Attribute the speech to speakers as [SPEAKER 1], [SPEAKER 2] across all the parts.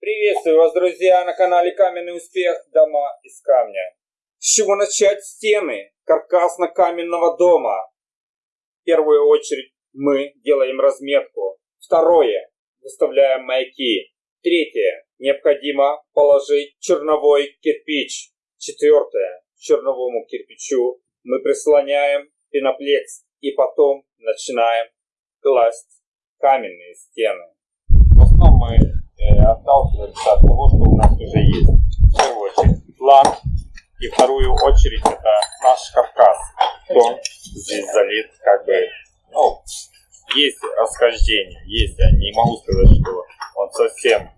[SPEAKER 1] Приветствую вас, друзья, на канале Каменный Успех. Дома из камня. С чего начать стены каркасно-каменного дома? В первую очередь мы делаем разметку. Второе. Выставляем маяки. Третье. Необходимо положить черновой кирпич. Четвертое. Черновому кирпичу мы прислоняем пеноплекс и потом начинаем класть каменные стены. В основном мы э, отталкиваемся от того, что у нас уже есть. В первую очередь план и вторую очередь это наш каркас. Он здесь залит как бы, ну, есть расхождение, есть, я не могу сказать, что он совсем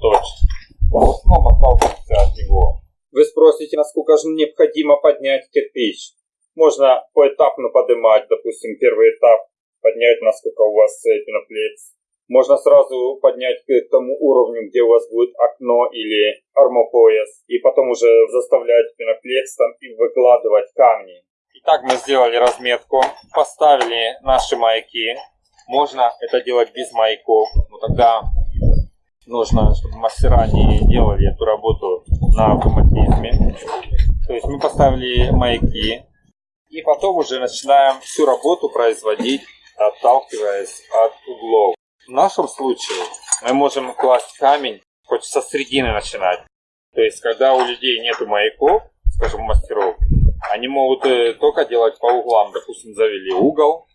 [SPEAKER 1] точен. В основном отталкиваемся от него. Вы спросите, насколько же необходимо поднять кирпич? Можно поэтапно поднимать, допустим, первый этап, поднять, насколько у вас пеноплекс. Можно сразу поднять к тому уровню, где у вас будет окно или армопояс, и потом уже заставлять пеноплекс там и выкладывать камни. Итак, мы сделали разметку, поставили наши маяки. Можно это делать без маяков, но тогда нужно, чтобы мастера не делали эту работу на автоматизме. То есть мы поставили маяки, и потом уже начинаем всю работу производить, отталкиваясь от углов. В нашем случае мы можем класть камень хоть со середины начинать. То есть, когда у людей нету маяков, скажем, мастеров, они могут э, только делать по углам. Допустим, завели угол.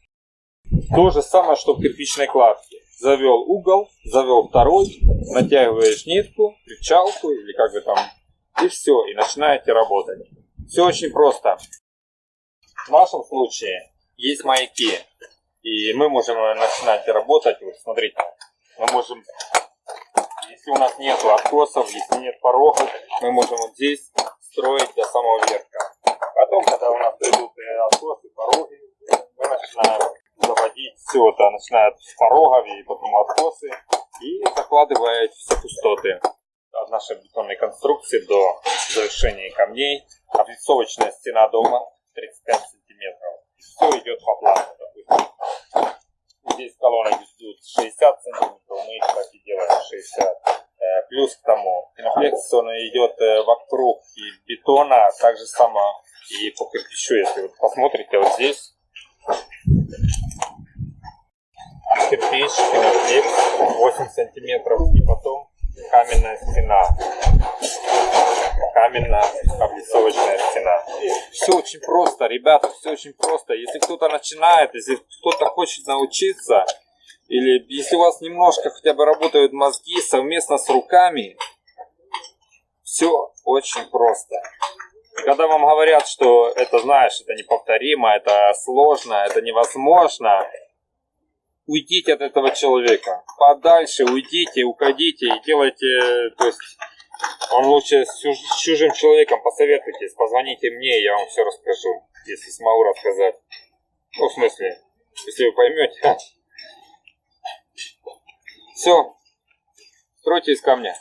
[SPEAKER 1] То же самое, что в кирпичной кладке. Завел угол, завел второй, натягиваешь нитку, причалку или как бы там, и все, и начинаете работать. Все очень просто. В нашем случае есть маяки, и мы можем начинать работать. Вот смотрите, мы можем, если у нас нет откосов, если нет порогов, мы можем вот здесь строить до самого верха. Потом, когда у нас придут откосы, пороги, мы начинаем заводить все это, начинает с порогов и потом откосы, и закладывает все пустоты от нашей бетонной конструкции до завершения камней. Облицовочная стена дома 35 сантиметров. Все идет по плану. Здесь колонны идут 60 сантиметров, мы их так и делаем 60. Э, плюс к тому, пеноплекс он идет э, вокруг и бетона, так же само и по кирпичу, если вы посмотрите вот здесь. Кирпич, пеноплекс 8 сантиметров и потом каменная стена каменная. Все очень просто, ребята, все очень просто. Если кто-то начинает, если кто-то хочет научиться, или если у вас немножко хотя бы работают мозги совместно с руками, все очень просто. Когда вам говорят, что это, знаешь, это неповторимо, это сложно, это невозможно, уйдите от этого человека. Подальше уйдите, уходите и делайте, то есть он лучше с чужим человеком посоветуйтесь, позвоните мне, я вам все расскажу, если смогу рассказать. Ну, в смысле, если вы поймете. Все, стройте из камня.